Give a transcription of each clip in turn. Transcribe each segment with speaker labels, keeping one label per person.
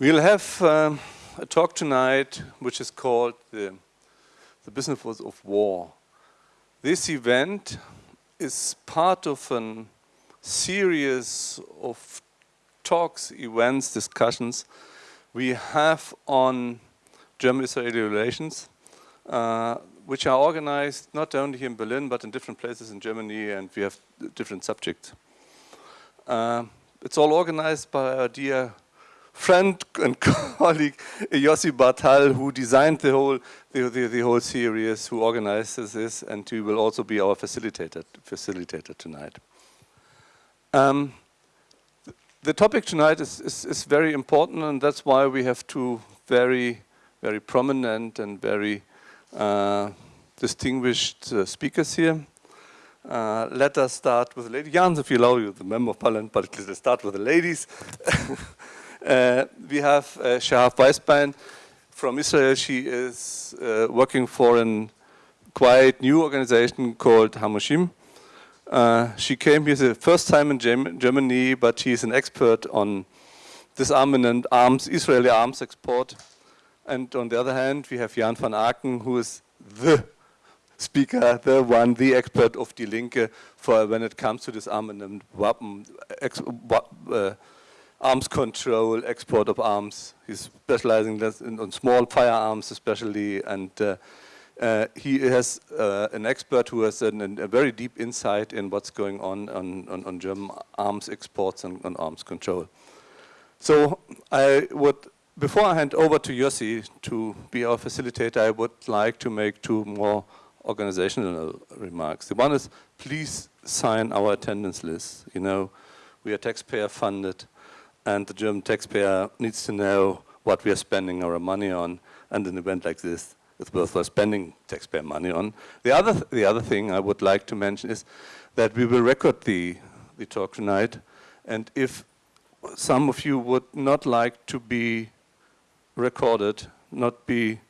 Speaker 1: We'll have um, a talk tonight which is called the, the Business of War. This event is part of a series of talks, events, discussions we have on German-Israeli relations, uh, which are organized not only here in Berlin, but in different places in Germany, and we have different subjects. Uh, it's all organized by our dear friend and colleague Yossi Bartal, who designed the whole the, the, the, whole series, who organizes this, and he will also be our facilitator facilitator tonight. Um, the topic tonight is, is, is, very important, and that's why we have two very, very prominent and very uh, distinguished uh, speakers here. Uh, let us start with the lady. Jans, if you allow you, the member of parliament, but let's start with the ladies. Uh, we have uh, Shahaf Weisbein from Israel. She is uh, working for a quite new organization called Hamushim. Uh, she came here the first time in Gem Germany, but she is an expert on disarmament arms, Israeli arms export. And on the other hand, we have Jan van Aken, who is the speaker, the one, the expert of Die Linke for when it comes to disarmament, weapon, ex, uh, arms control, export of arms. He's specializing in, on small firearms especially, and uh, uh, he has uh, an expert who has an, an, a very deep insight in what's going on on, on, on German arms exports and on arms control. So I would, before I hand over to Yossi to be our facilitator, I would like to make two more organizational remarks. The one is, please sign our attendance list. You know, we are taxpayer funded and the German taxpayer needs to know what we are spending our money on, and an event like this is worthwhile spending taxpayer money on. The other, th the other thing I would like to mention is that we will record the, the talk tonight, and if some of you would not like to be recorded, not be,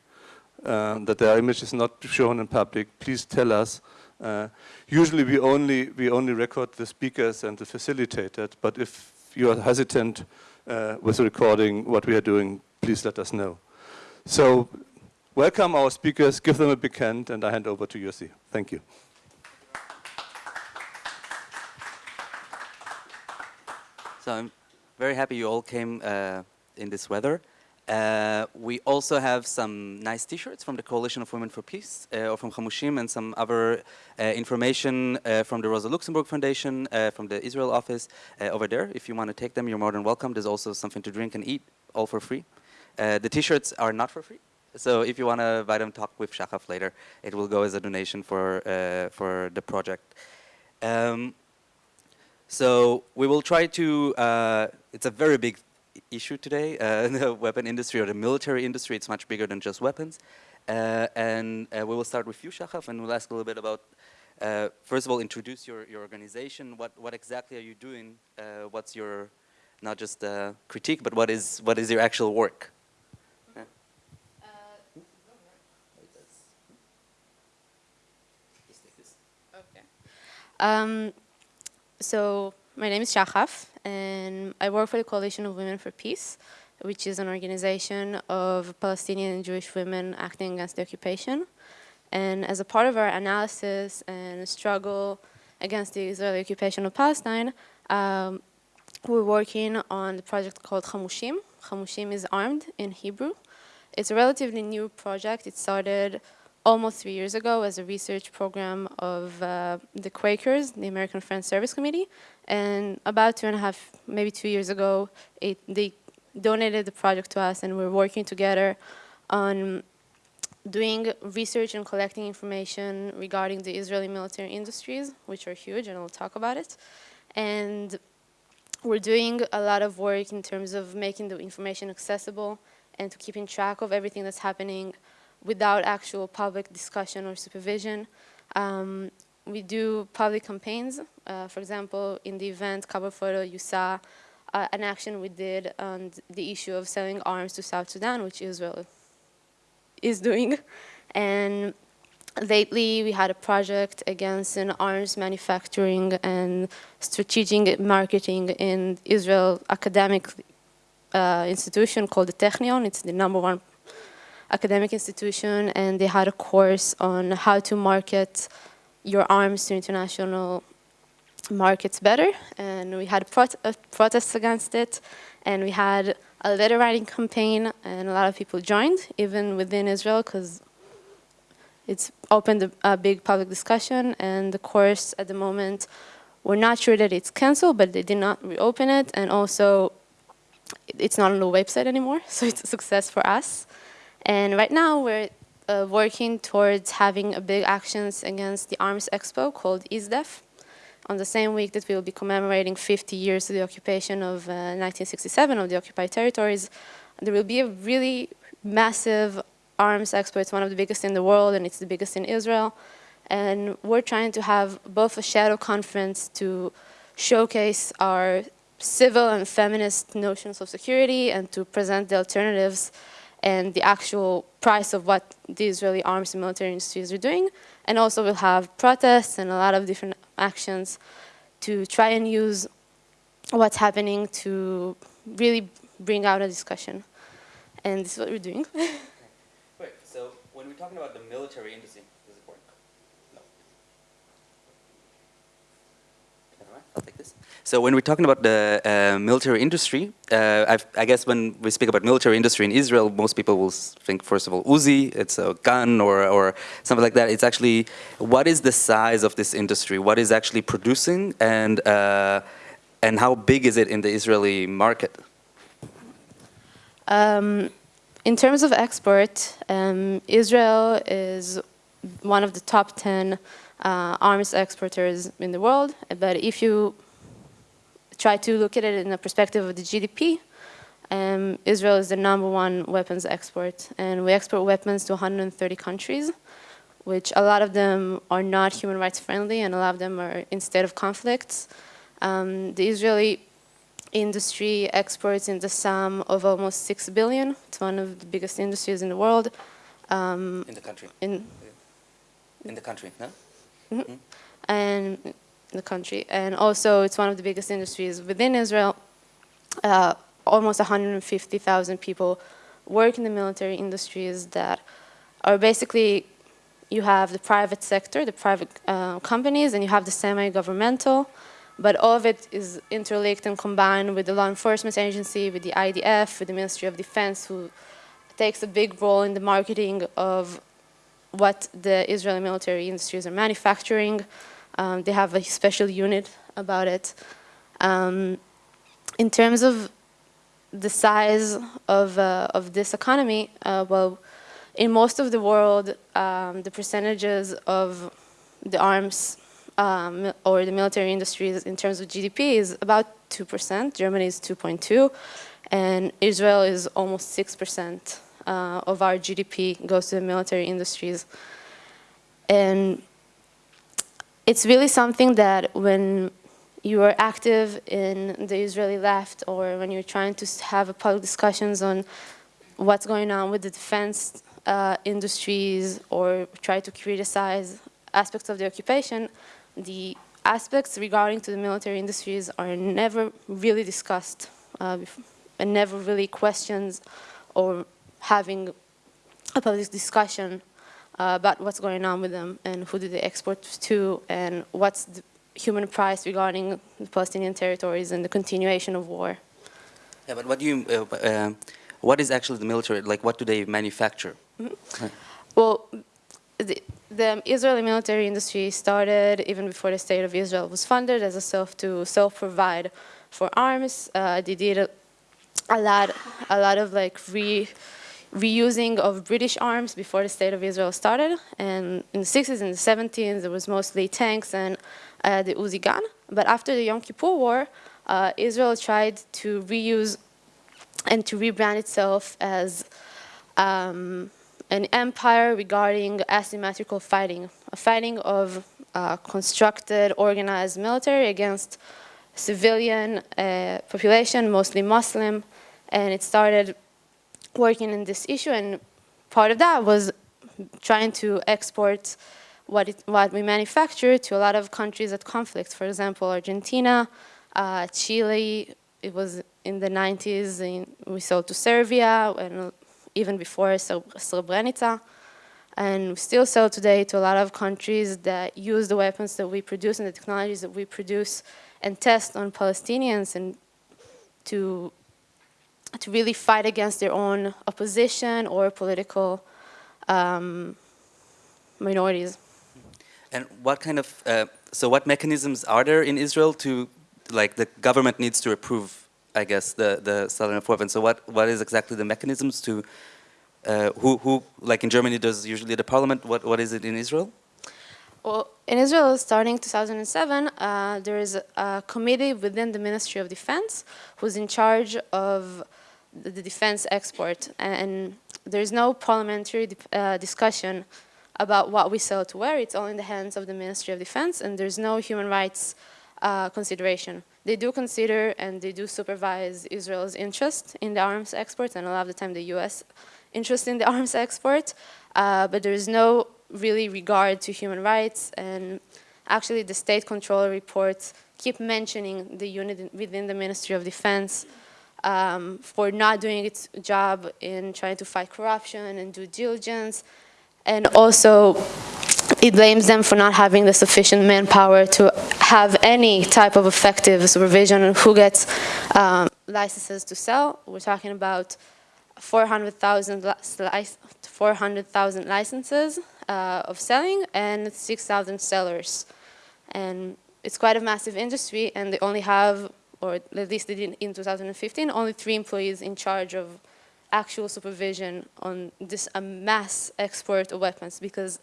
Speaker 1: uh, that their image is not shown in public, please tell us. Uh, usually we only, we only record the speakers and the facilitator, but if you are hesitant uh, with recording what we are doing, please let us know. So welcome our speakers, give them a big hand, and I hand over to Yossi. Thank you.
Speaker 2: So I'm very happy you all came uh, in this weather. Uh, we also have some nice t-shirts from the Coalition of Women for Peace uh, or from Hamushim and some other uh, information uh, from the Rosa Luxemburg Foundation, uh, from the Israel office uh, over there. If you want to take them, you're more than welcome. There's also something to drink and eat, all for free. the t-shirts are not for free. So if you want to buy them, talk with Shachaf later. It will go as a donation for, for the project. Um, so we will try to, it's a very big issue today. Uh, the weapon industry or the military industry, it's much bigger than just weapons. Uh, and uh, we will start with you, Shachaf, and we'll ask a little bit about, uh, first of all, introduce your, your organization. What, what exactly are you doing? Uh, what's your, not just critique, but what is, what is your actual work?
Speaker 3: Um, so my name is Shachaf, and I work for the Coalition of Women for Peace, which is an organization of Palestinian and Jewish women acting against the occupation. And as a part of our analysis and struggle against the Israeli occupation of Palestine, um, we're working on the project called Hamushim. Hamushim is armed in Hebrew. It's a relatively new project. It started almost three years ago as a research program of uh, the Quakers, the American Friends Service Committee. And about two and a half, maybe two years ago, it, they donated the project to us and we're working together on doing research and collecting information regarding the Israeli military industries, which are huge, and I'll talk about it. And we're doing a lot of work in terms of making the information accessible and to keeping track of everything that's happening without actual public discussion or supervision. Um, we do public campaigns. Uh, for example, in the event cover photo, you saw uh, an action we did on the issue of selling arms to South Sudan, which Israel is doing. And lately, we had a project against an arms manufacturing and strategic marketing in Israel academic, uh, institution called the Technion. It's the number one academic institution, and they had a course on how to market your arms to international markets better. And we had uh, protests against it, and we had a letter writing campaign, and a lot of people joined, even within Israel, because it's opened a, a, big public discussion, and the course at the moment, we're not sure that it's canceled, but they did not reopen it, and also it's not on the website anymore, so it's a success for us. And right now we're uh, working towards having a big actions against the arms expo called ISDEF on the same week that we will be commemorating 50 years of the occupation of uh, 1967 of the occupied territories. There will be a really massive arms expo. It's one of the biggest in the world and it's the biggest in Israel. And we're trying to have both a shadow conference to showcase our civil and feminist notions of security and to present the alternatives and the actual price of what the Israeli arms and military industries are doing. And also we'll have protests and a lot of different actions to try and use what's happening to really bring out a discussion. And this is what we're doing.
Speaker 2: Wait, so when we're talking about the military industry, does it work? No. I'll take this. So when we're talking about the uh, military industry, uh, i guess when we speak about military industry in Israel, most people will think, first of all, Uzi, it's a gun or, or something like that. It's actually, what is the size of this industry? What is actually producing and, uh, and how big is it in the Israeli market?
Speaker 3: Um, in terms of export, um, Israel is one of the top 10 uh, arms exporters in the world. But if you try to look at it in the perspective of the GDP, um, Israel is the number one weapons export, and we export weapons to 130 countries, which a lot of them are not human rights friendly, and a lot of them are in state of conflicts. Um, the Israeli industry exports in the sum of almost 6 billion. It's one of the biggest industries in the world.
Speaker 2: Um, in the country?
Speaker 3: In,
Speaker 2: in the country, no?
Speaker 3: Mm -hmm. And the country. And also, it's one of the biggest industries within Israel. Uh, almost 150,000 people work in the military industries that are basically, you have the private sector, the private uh, companies, and you have the semi-governmental, but all of it is interlinked and combined with the law enforcement agency, with the IDF, with the Ministry of Defense, who takes a big role in the marketing of what the Israeli military industries are manufacturing. Um, they have a special unit about it. Um, in terms of the size of, uh, of this economy, uh, well, in most of the world, um, the percentages of the arms um, or the military industries in terms of GDP is about 2%. Germany is 2.2, and Israel is almost 6% uh, of our GDP goes to the military industries. And it's really something that when you are active in the Israeli left or when you're trying to have public discussions on what's going on with the defense uh, industries or try to criticize aspects of the occupation, the aspects regarding to the military industries are never really discussed uh, and never really questions or having a public discussion about what's going on with them and who do they export to and what's the human price regarding the Palestinian territories and the continuation of war.
Speaker 2: Yeah, but what do you, uh, uh, what is actually the military, like what do they manufacture?
Speaker 3: Mm -hmm. Well, the, the, Israeli military industry started even before the state of Israel was funded as a self to self-provide for arms. Uh, they did a, a, lot, a lot of like re, reusing of British arms before the State of Israel started. And in the 60s and the 70s, there was mostly tanks and uh, the Uzi gun. But after the Yom Kippur War, uh, Israel tried to reuse and to rebrand itself as um, an empire regarding asymmetrical fighting, a fighting of uh, constructed, organized military against civilian uh, population, mostly Muslim, and it started working in this issue and part of that was trying to export what, it, what we manufacture to a lot of countries at conflict. For example, Argentina, uh, Chile, it was in the 90s, in, we sold to Serbia, and even before Srebrenica. And we still sell today to a lot of countries that use the weapons that we produce and the technologies that we produce and test on Palestinians and to, to really fight against their own opposition or political um, minorities.
Speaker 2: And what kind of, uh, so what mechanisms are there in Israel to, like the government needs to approve, I guess, the, the of weapons. So what, what is exactly the mechanisms to uh, who, who, like in Germany, does usually the parliament? What, what is it in Israel?
Speaker 3: Well, in Israel, starting 2007, uh, there is a committee within the Ministry of Defense who's in charge of the, defense export. And there's no parliamentary uh, discussion about what we sell to where. It's all in the hands of the Ministry of Defense, and there's no human rights uh, consideration. They do consider and they do supervise Israel's interest in the arms exports, and a lot of the time the U.S interest in the arms export, uh, but there is no really regard to human rights. And actually, the state controller reports keep mentioning the unit within the Ministry of Defense um, for not doing its job in trying to fight corruption and due diligence. And also, it blames them for not having the sufficient manpower to have any type of effective supervision on who gets um, licenses to sell. We're talking about 400,000 400, licenses uh, of selling and 6,000 sellers. And it's quite a massive industry and they only have, or at least they did in 2015, only three employees in charge of actual supervision on this mass export of weapons because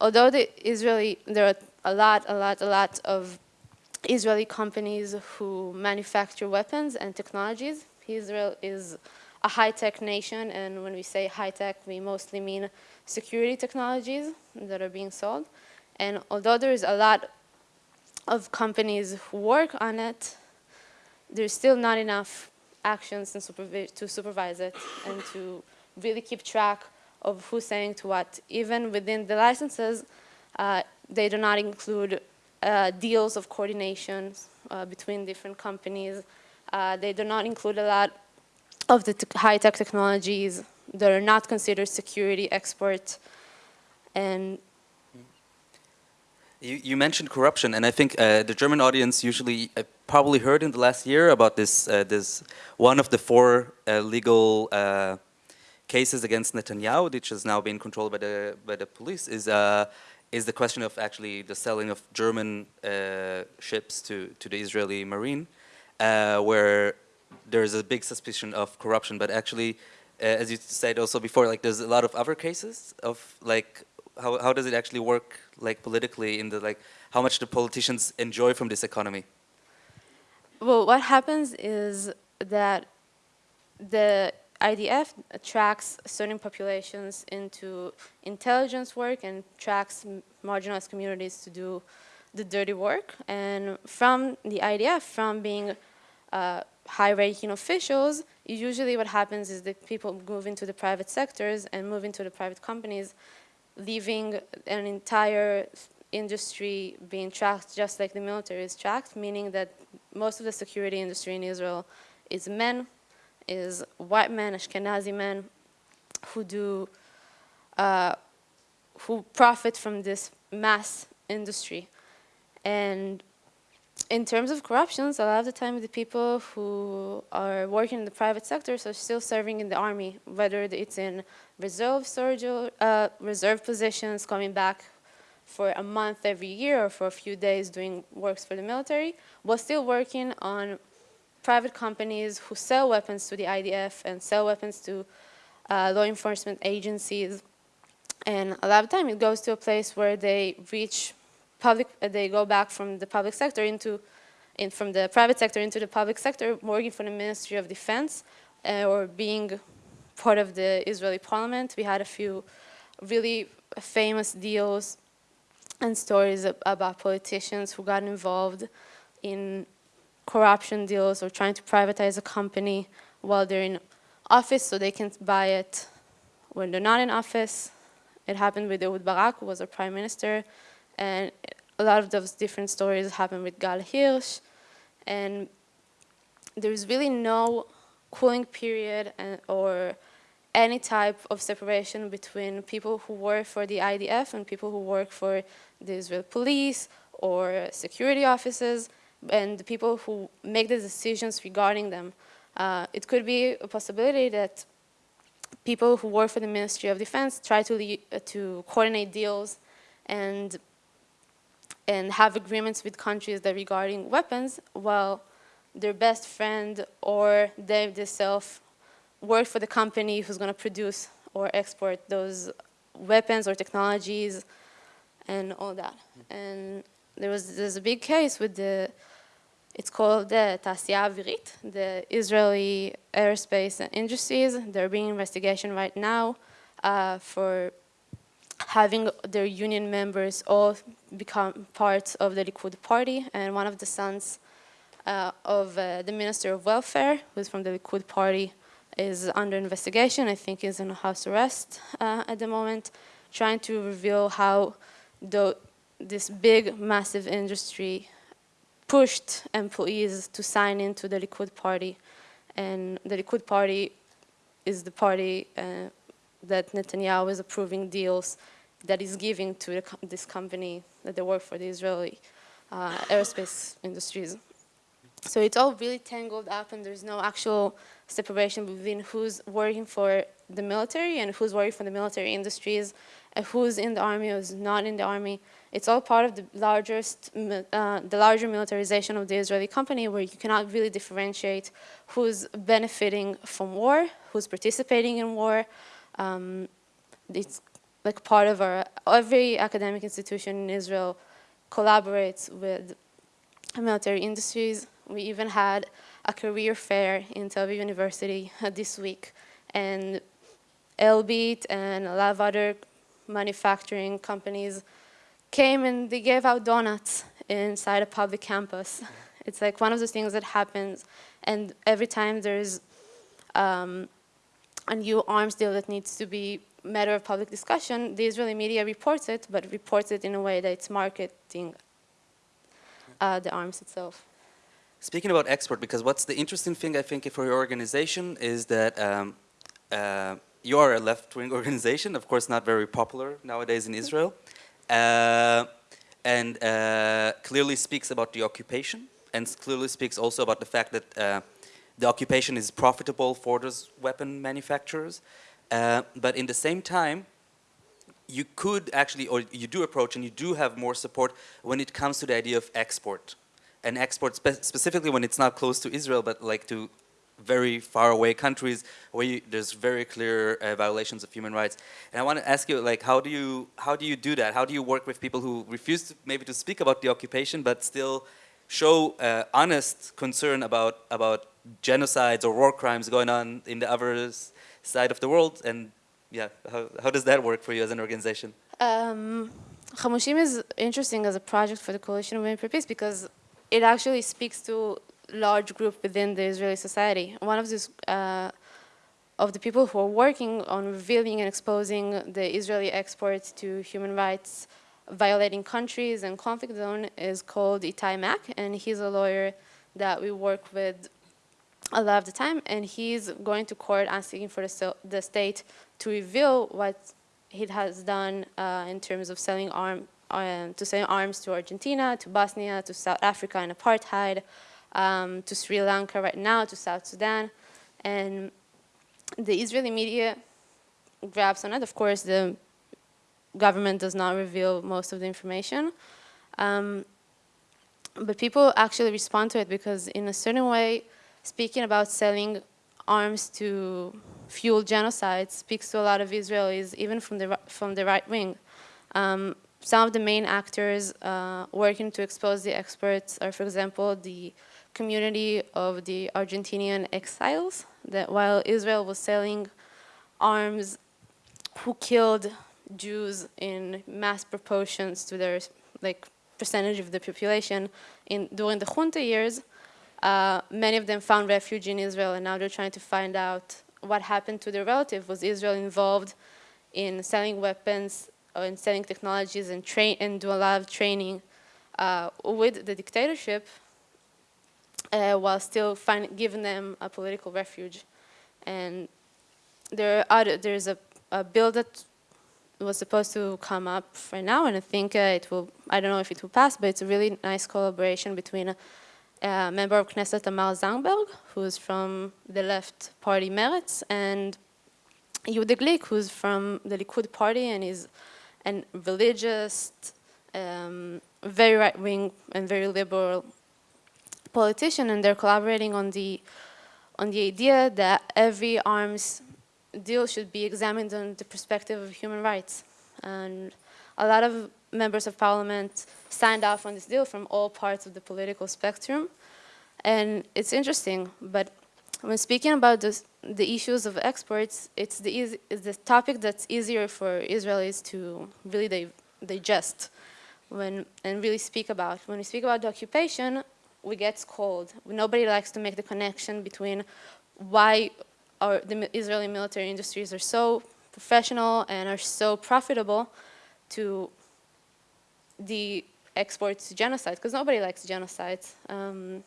Speaker 3: although the Israeli, there are a lot, a lot, a lot of Israeli companies who manufacture weapons and technologies. Israel is a high-tech nation, and when we say high-tech, we mostly mean security technologies that are being sold. And although there's a lot of companies who work on it, there's still not enough actions supervi to supervise it and to really keep track of who's saying to what. Even within the licenses, uh, they do not include uh, deals of coordination uh, between different companies. Uh, they do not include a lot of the high-tech technologies that are not considered security export and
Speaker 2: you, you, mentioned corruption, and I think uh, the German audience usually uh, probably heard in the last year about this. Uh, this one of the four uh, legal uh, cases against Netanyahu, which has now been controlled by the by the police, is uh, is the question of actually the selling of German ships to to the Israeli Marine, where there's a big suspicion of corruption, but actually, uh, as you said also before, like there's a lot of other cases of like, how, how does it actually work like politically in the like, how much the politicians enjoy from this economy?
Speaker 3: Well, what happens is that the IDF tracks certain populations into intelligence work and tracks marginalized communities to do the dirty work. And from the IDF, from being uh, high-ranking officials, usually what happens is that people move into the private sectors and move into the private companies, leaving an entire industry being tracked just like the military is tracked, meaning that most of the security industry in Israel is men, is white men, Ashkenazi men, who do, uh, who profit from this mass industry. And in terms of corruptions, a lot of the time the people who are working in the private sectors are still serving in the army, whether it's in reserve, surgery, uh, reserve positions, coming back for a month every year or for a few days doing works for the military, while still working on private companies who sell weapons to the IDF and sell weapons to uh, law enforcement agencies. And a lot of time it goes to a place where they reach public, uh, they go back from the public sector into, in, from the private sector into the public sector, working for the Ministry of Defense uh, or being part of the Israeli parliament. We had a few really famous deals and stories about politicians who got involved in corruption deals or trying to privatize a company while they're in office so they can buy it when they're not in office. It happened with Ehud Barak, who was a prime minister. And a lot of those different stories happen with Gal Hirsch. And there's really no cooling period and, or any type of separation between people who work for the IDF and people who work for the Israel police or security offices and the people who make the decisions regarding them. Uh, it could be a possibility that people who work for the Ministry of Defense try to, uh, to coordinate deals and, and have agreements with countries that regarding weapons, while their best friend or they themselves work for the company who's going to produce or export those weapons or technologies and all that. And there was there's a big case with the, it's called the Tasya Avirit, the Israeli aerospace industries. They're being investigation right now uh, for having their union members all become part of the Likud party. And one of the sons uh, of uh, the Minister of Welfare, who's from the Likud party, is under investigation. I think is in house arrest uh, at the moment, trying to reveal how the, this big, massive industry pushed employees to sign into the Likud party. And the Likud party is the party uh, that Netanyahu is approving deals that is giving to the, this company that they work for, the Israeli uh, aerospace industries. So it's all really tangled up and there's no actual separation between who's working for the military and who's working for the military industries, and who's in the army, who's not in the army. It's all part of the largest, uh, the larger militarization of the Israeli company where you cannot really differentiate who's benefiting from war, who's participating in war. Um, it's like part of our, every academic institution in Israel collaborates with military industries. We even had a career fair in Tel Aviv University this week. And Elbit and a lot of other manufacturing companies came and they gave out donuts inside a public campus. It's like one of those things that happens and every time there's um, a new arms deal that needs to be matter of public discussion, the Israeli media reports it, but reports it in a way that it's marketing uh, the arms itself.
Speaker 2: Speaking about export, because what's the interesting thing I think for your organization is that um, uh, you are a left-wing organization, of course not very popular nowadays in Israel, uh, and uh, clearly speaks about the occupation, and clearly speaks also about the fact that uh, the occupation is profitable for those weapon manufacturers, uh, but in the same time, you could actually, or you do approach and you do have more support when it comes to the idea of export and export spe specifically when it's not close to Israel, but like to very far away countries where you, there's very clear uh, violations of human rights. And I want to ask you, like, how do you how do you do that? How do you work with people who refuse to, maybe to speak about the occupation, but still show uh, honest concern about about genocides or war crimes going on in the other side of the world? And yeah, how how does that work for you as an organization?
Speaker 3: Um, Hamushim is interesting as a project for the Coalition of Women for Peace because it actually speaks to a large group within the Israeli society. One of these uh, of the people who are working on revealing and exposing the Israeli exports to human rights violating countries and conflict zone is called Eitay Mack, and he's a lawyer that we work with a lot of the time, and he's going to court asking for the, the state to reveal what he has done uh, in terms of selling arm, um, to sell arms to Argentina, to Bosnia, to South Africa and apartheid, um, to Sri Lanka right now, to South Sudan. And the Israeli media grabs on it. Of course, the government does not reveal most of the information. Um, but people actually respond to it because in a certain way, speaking about selling arms to fuel genocide speaks to a lot of Israelis, even from the, from the right wing. Um, some of the main actors uh, working to expose the experts are, for example, the community of the Argentinian exiles, that while Israel was selling arms who killed Jews in mass proportions to their like percentage of the population in during the junta years, uh, many of them found refuge in Israel and now they're trying to find out what happened to their relative. Was Israel involved in selling weapons uh, in selling technologies and train and do a lot of training uh, with the dictatorship uh, while still find, giving them a political refuge. And there are other, there's a, a bill that was supposed to come up right now, and I think uh, it will, I don't know if it will pass, but it's a really nice collaboration between a, a member of Knesset Tamar Zandberg, who's from the left party Meretz, and Yehuda Glick, who's from the Likud party and is an religious, um, very right-wing and very liberal politician, and they're collaborating on the on the idea that every arms deal should be examined on the perspective of human rights. And a lot of members of parliament signed off on this deal from all parts of the political spectrum. And it's interesting, but when speaking about this, the issues of exports, it's the, it's the topic that's easier for Israelis to really di digest when, and really speak about. When we speak about the occupation, we get scolded. Nobody likes to make the connection between why our, the Israeli military industries are so professional and are so profitable to the exports to genocide, because nobody likes genocide. Um,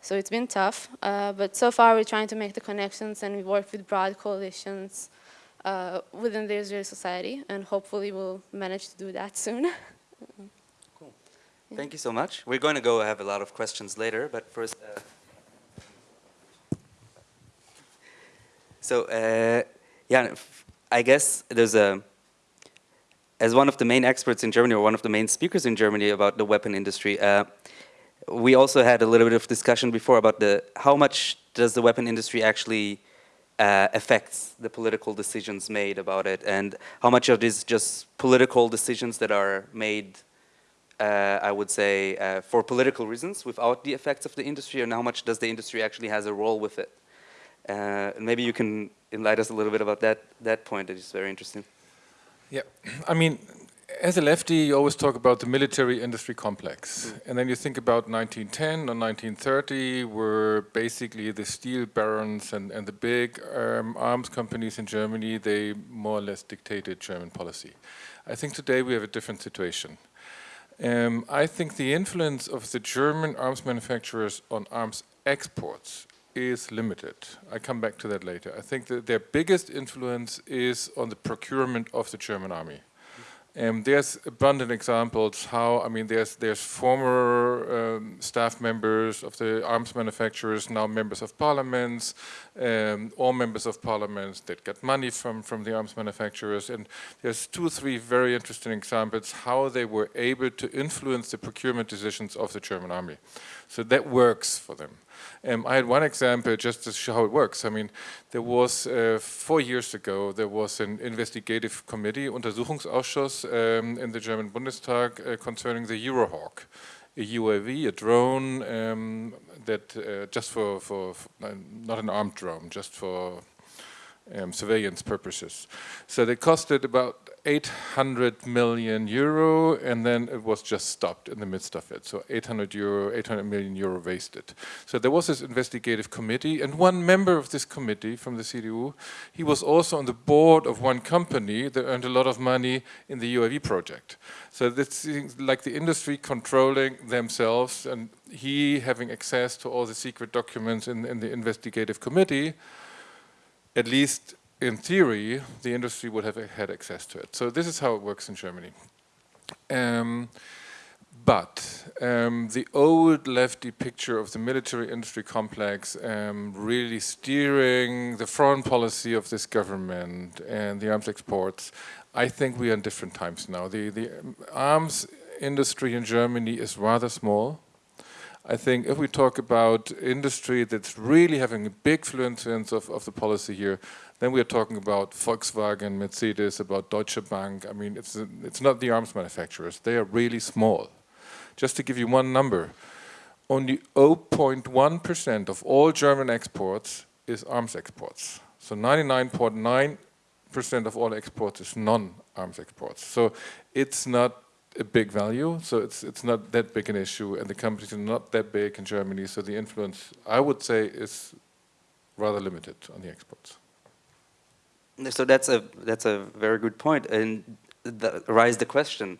Speaker 3: so it's been tough, uh, but so far we're trying to make the connections and we work with broad coalitions uh, within the Israeli society, and hopefully we'll manage to do that soon.
Speaker 2: cool. Thank you so much. We're going to go have a lot of questions later, but first, uh, So uh, yeah, I guess there's a, as one of the main experts in Germany or one of the main speakers in Germany about the weapon industry, uh, we also had a little bit of discussion before about the how much does the weapon industry actually uh, affects the political decisions made about it and how much of this just political decisions that are made uh, I would say, uh, for political reasons without the effects of the industry, and how much does the industry actually has a role with it? Uh, maybe you can enlighten us a little bit about that, that point, it is very interesting.
Speaker 4: Yeah, I mean, as a lefty, you always talk about the military-industry complex. Mm. And then you think about 1910 or 1930, where basically the steel barons and, and the big um, arms companies in Germany, they more or less dictated German policy. I think today we have a different situation. Um, I think the influence of the German arms manufacturers on arms exports is limited. I come back to that later. I think that their biggest influence is on the procurement of the German army. Um, there's abundant examples how, I mean, there's, there's former um, staff members of the arms manufacturers, now members of parliaments, um, all members of parliaments that get money from, from the arms manufacturers. And there's two three very interesting examples how they were able to influence the procurement decisions of the German army. So that works for them. Um, I had one example just to show how it works. I mean, there was, uh, four years ago, there was an investigative committee, Untersuchungsausschuss, um, in the German Bundestag uh, concerning the Eurohawk, a UAV, a drone um, that uh, just for, for, for, not an armed drone, just for um, surveillance purposes. So they costed about 800 million euro and then it was just stopped in the midst of it. So 800 euro, 800 million euro wasted. So there was this investigative committee and one member of this committee from the CDU, he was also on the board of one company that earned a lot of money in the UAV project. So that's like the industry controlling themselves and he having access to all the secret documents in, in the investigative committee, at least in theory, the industry would have had access to it. So this is how it works in Germany. Um, but um, the old lefty picture of the military industry complex um, really steering the foreign policy of this government and the arms exports, I think we are in different times now. The, the arms industry in Germany is rather small. I think if we talk about industry that's really having a big influence of, of the policy here, then we are talking about Volkswagen, Mercedes, about Deutsche Bank. I mean, it's, it's not the arms manufacturers. They are really small. Just to give you one number, only 0.1% of all German exports is arms exports. So 99.9% .9 of all exports is non-arms exports. So it's not a big value, so it's it's not that big an issue, and the companies are not that big in Germany, so the influence, I would say, is rather limited on the exports.
Speaker 2: So that's a that's a very good point, and the, rise the question: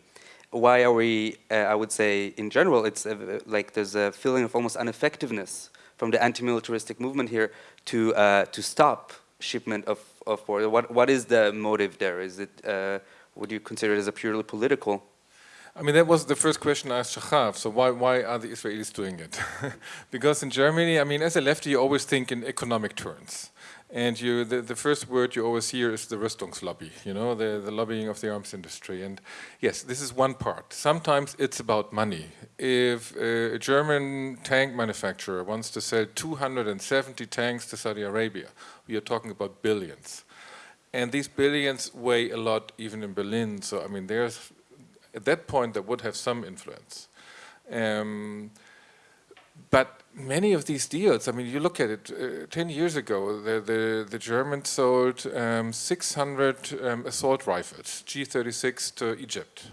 Speaker 2: why are we, uh, I would say, in general, it's uh, like there's a feeling of almost ineffectiveness from the anti-militaristic movement here to, uh, to stop shipment of, of border. What, what is the motive there? Is it, uh, would you consider it as a purely political?
Speaker 4: I mean, that was the first question I asked Shahaf. So why, why are the Israelis doing it? because in Germany, I mean, as a lefty, you always think in economic terms. And you, the, the first word you always hear is the Rüstungslobby, you know, the, the lobbying of the arms industry. And yes, this is one part. Sometimes it's about money. If a German tank manufacturer wants to sell 270 tanks to Saudi Arabia, we are talking about billions. And these billions weigh a lot even in Berlin. So, I mean, there's, at that point, that would have some influence. Um, but many of these deals, I mean, you look at it, uh, 10 years ago, the, the, the Germans sold um, 600 um, assault rifles, G36 to Egypt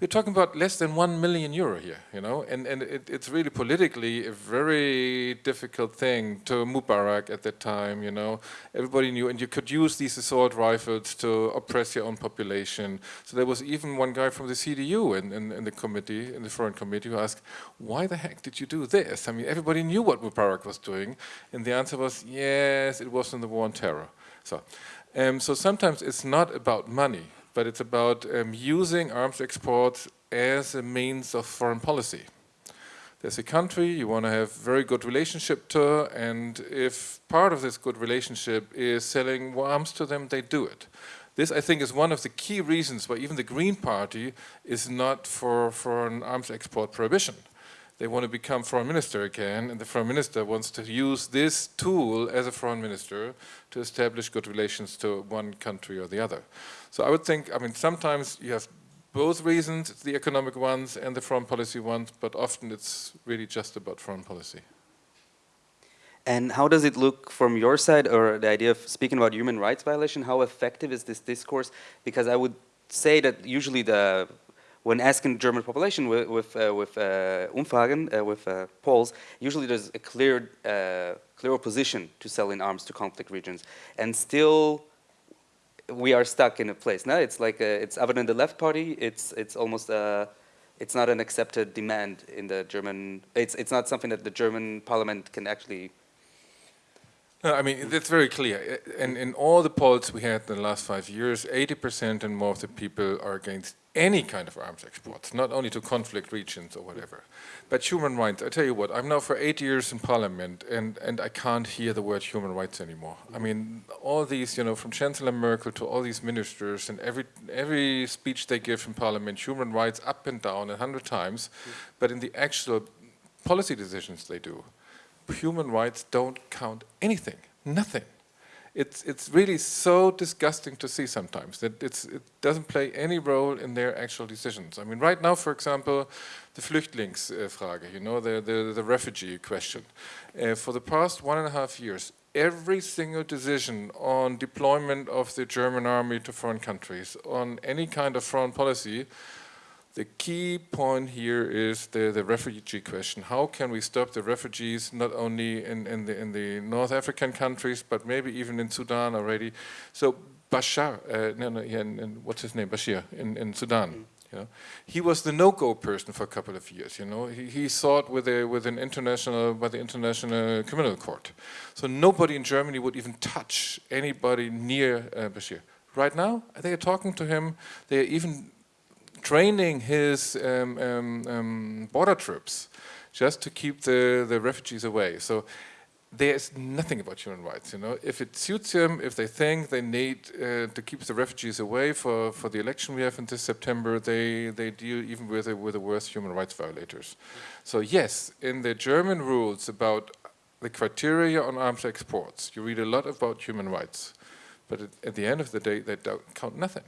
Speaker 4: we're talking about less than one million euro here, you know, and, and it, it's really politically a very difficult thing to Mubarak at that time, you know. Everybody knew, and you could use these assault rifles to oppress your own population. So there was even one guy from the CDU in, in, in the committee, in the foreign committee, who asked, why the heck did you do this? I mean, everybody knew what Mubarak was doing, and the answer was, yes, it was in the war on terror. So, um, so sometimes it's not about money but it's about um, using arms exports as a means of foreign policy. There's a country you want to have very good relationship to, and if part of this good relationship is selling arms to them, they do it. This, I think, is one of the key reasons why even the Green Party is not for, for an arms export prohibition they want to become foreign minister again, and the foreign minister wants to use this tool as a foreign minister to establish good relations to one country or the other. So I would think, I mean, sometimes you have both reasons, the economic ones and the foreign policy ones, but often it's really just about foreign policy.
Speaker 2: And how does it look from your side, or the idea of speaking about human rights violation, how effective is this discourse? Because I would say that usually the when asking the German population with, with, uh, with uh, Umfragen, uh, with uh, polls, usually there's a clear, uh, clear opposition to selling arms to conflict regions. And still, we are stuck in a place. Now it's like, a, it's other than the left party, it's, it's almost a, it's not an accepted demand in the German, it's, it's not something that the German parliament can actually
Speaker 4: no, I mean, that's very clear. Uh, and in all the polls we had in the last five years, 80% and more of the people are against any kind of arms exports, not only to conflict regions or whatever. But human rights, I tell you what, I'm now for eight years in parliament and, and I can't hear the word human rights anymore. I mean, all these, you know, from Chancellor Merkel to all these ministers and every, every speech they give in parliament, human rights up and down a hundred times, but in the actual policy decisions they do, human rights don't count anything, nothing. It's, it's really so disgusting to see sometimes that it doesn't play any role in their actual decisions. I mean, right now, for example, the Flüchtlingsfrage, you know, the, the, the refugee question. Uh, for the past one and a half years, every single decision on deployment of the German army to foreign countries, on any kind of foreign policy, the key point here is the, the refugee question. How can we stop the refugees not only in, in, the, in the North African countries, but maybe even in Sudan already? So Bashar, uh, no, no, yeah, what's his name, Bashir, in, in Sudan. Mm. You know, he was the no-go person for a couple of years. You know, he, he sought with a with an international by the international criminal court. So nobody in Germany would even touch anybody near uh, Bashir. Right now, they are talking to him. They are even training his um, um, um, border troops just to keep the, the refugees away. So there's nothing about human rights, you know. If it suits them, if they think they need uh, to keep the refugees away for, for the election we have in this September, they, they deal even with, with the worst human rights violators. So yes, in the German rules about the criteria on arms exports, you read a lot about human rights. But at, at the end of the day, they don't count nothing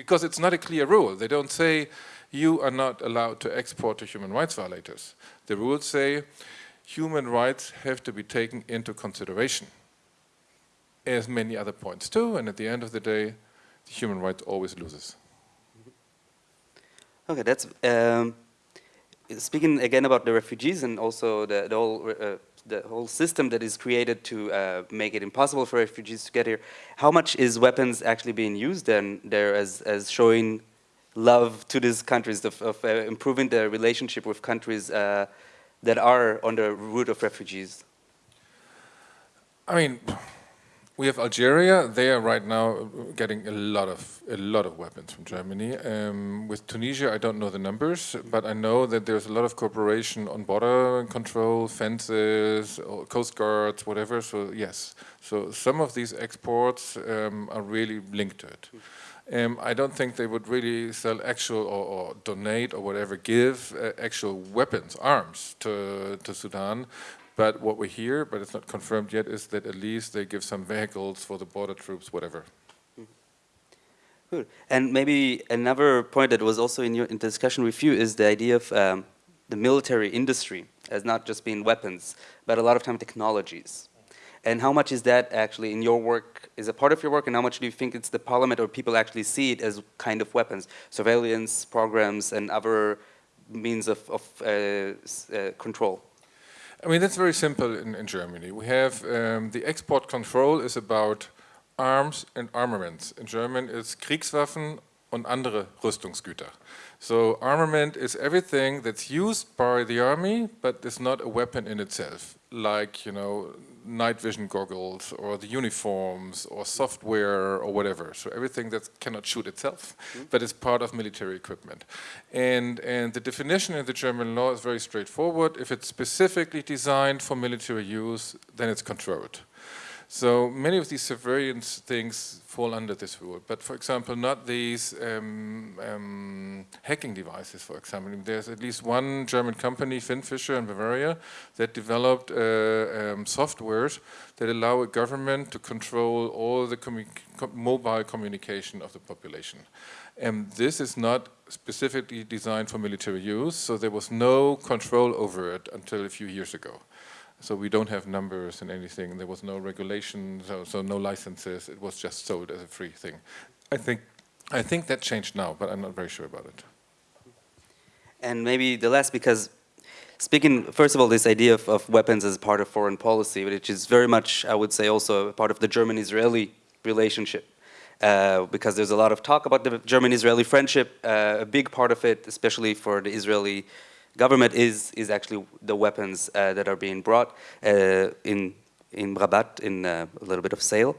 Speaker 4: because it's not a clear rule. They don't say you are not allowed to export to human rights violators. The rules say human rights have to be taken into consideration, as many other points too, and at the end of the day, the human rights always loses.
Speaker 2: Okay, that's um, speaking again about the refugees and also the, the whole uh, the whole system that is created to uh, make it impossible for refugees to get here, how much is weapons actually being used then there as, as showing love to these countries, of, of uh, improving the relationship with countries uh, that are on the route of refugees?
Speaker 4: I mean, we have Algeria. They are right now getting a lot of a lot of weapons from Germany. Um, with Tunisia, I don't know the numbers, but I know that there's a lot of cooperation on border control, fences, coast guards, whatever. So yes, so some of these exports um, are really linked to it. Um, I don't think they would really sell actual or, or donate or whatever, give uh, actual weapons, arms to, to Sudan. But what we hear, but it's not confirmed yet, is that at least they give some vehicles for the border troops, whatever.
Speaker 2: Good. And maybe another point that was also in your in discussion with you is the idea of um, the military industry as not just being weapons, but a lot of time technologies. And how much is that actually in your work, is a part of your work, and how much do you think it's the parliament or people actually see it as kind of weapons? Surveillance programs and other means of, of uh, uh, control?
Speaker 4: I mean, that's very simple in, in Germany. We have um, the export control is about arms and armaments. In German, it's Kriegswaffen und andere Rüstungsgüter. So armament is everything that's used by the army, but is not a weapon in itself, like, you know, night vision goggles or the uniforms or software or whatever. So everything that cannot shoot itself, mm -hmm. but is part of military equipment. And, and the definition in the German law is very straightforward. If it's specifically designed for military use, then it's controlled. So many of these surveillance things fall under this rule, but for example, not these um, um, hacking devices, for example. There's at least one German company, FinFisher in Bavaria, that developed uh, um, softwares that allow a government to control all the commu mobile communication of the population. And this is not specifically designed for military use, so there was no control over it until a few years ago. So we don't have numbers and anything. There was no regulation, so, so no licenses. It was just sold as a free thing. I think, I think that changed now, but I'm not very sure about it.
Speaker 2: And maybe the last, because speaking, first of all, this idea of, of weapons as part of foreign policy, which is very much, I would say, also part of the German-Israeli relationship. Uh, because there's a lot of talk about the German-Israeli friendship, uh, a big part of it, especially for the Israeli government is, is actually the weapons uh, that are being brought uh, in, in Rabat in uh, a little bit of sale.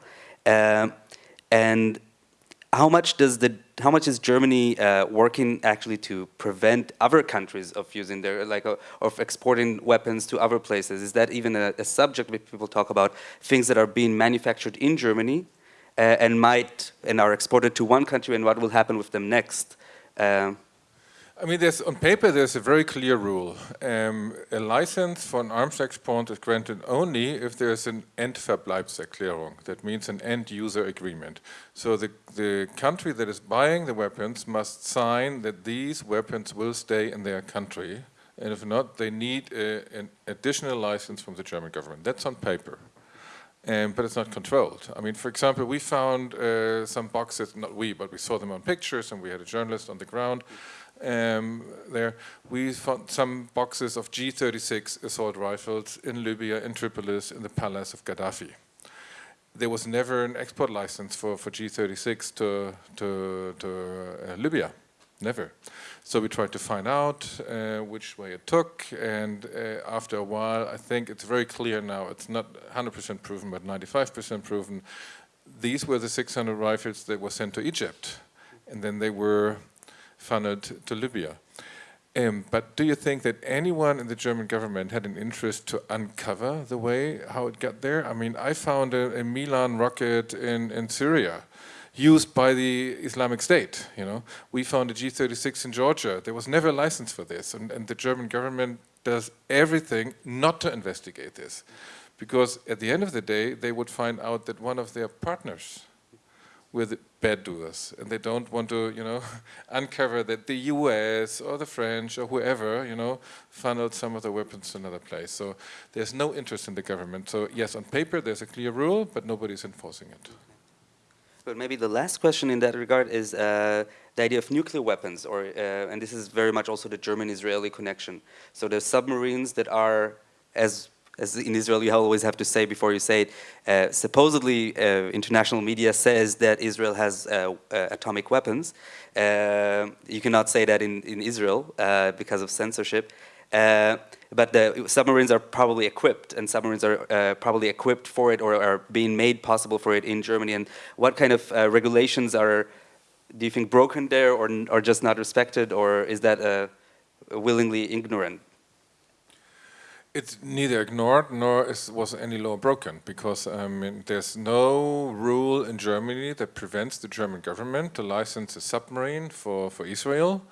Speaker 2: Um, and how much does the how much is Germany uh, working actually to prevent other countries of using their like uh, of exporting weapons to other places? Is that even a, a, subject that people talk about things that are being manufactured in Germany uh, and might and are exported to one country and what will happen with them next?
Speaker 4: I mean, there's, on paper, there's a very clear rule. Um, a license for an arms export is granted only if there's an Endverbleibserklärung. That means an end-user agreement. So the, the country that is buying the weapons must sign that these weapons will stay in their country. And if not, they need a, an additional license from the German government. That's on paper. Um, but it's not controlled. I mean, for example, we found uh, some boxes, not we, but we saw them on pictures and we had a journalist on the ground um, there, we found some boxes of G36 assault rifles in Libya, in Tripolis, in the palace of Gaddafi. There was never an export license for, for G36 to, to, to uh, Libya, never. So we tried to find out uh, which way it took, and uh, after a while, I think it's very clear now, it's not 100% proven, but 95% proven, these were the 600 rifles that were sent to Egypt, and then they were funneled to Libya. Um, but do you think that anyone in the German government had an interest to uncover the way how it got there? I mean, I found a, a Milan rocket in, in Syria used by the Islamic State, you know. We found a G-36 in Georgia. There was never a license for this, and, and the German government does everything not to investigate this. Because at the end of the day, they would find out that one of their partners with bad doers and they don't want to you know uncover that the US or the French or whoever you know funneled some of the weapons to another place. So there's no interest in the government. So yes on paper there's a clear rule but nobody's enforcing it.
Speaker 2: But maybe the last question in that regard is uh, the idea of nuclear weapons or uh, and this is very much also the German-Israeli connection. So there's submarines that are as as in Israel, you always have to say before you say it. Uh, supposedly, uh, international media says that Israel has uh, uh, atomic weapons. Uh, you cannot say that in, in Israel uh, because of censorship. But the submarines are probably equipped, and submarines are probably equipped for it or are being made possible for it in Germany. And what kind of regulations are, do you think, broken there or, or just not respected, or is that willingly ignorant?
Speaker 4: It's neither ignored nor is, was any law broken because I mean, there's no rule in Germany that prevents the German government to license a submarine for, for Israel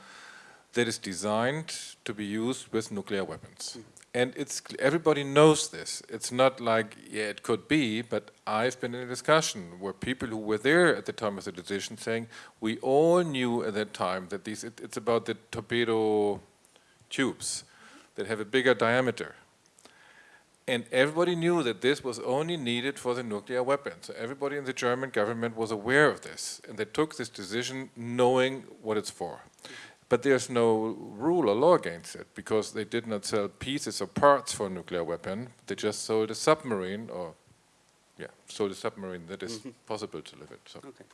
Speaker 4: that is designed to be used with nuclear weapons. Hmm. And it's everybody knows this. It's not like, yeah, it could be, but I've been in a discussion where people who were there at the time of the decision saying, we all knew at that time that these, it, it's about the torpedo tubes that have a bigger diameter. And everybody knew that this was only needed for the nuclear weapon. So everybody in the German government was aware of this. And they took this decision knowing what it's for. But there's no rule or law against it because they did not sell pieces or parts for a nuclear weapon. They just sold a submarine or, yeah, sold a submarine that is mm-hmm. possible to live it. So.
Speaker 2: Okay.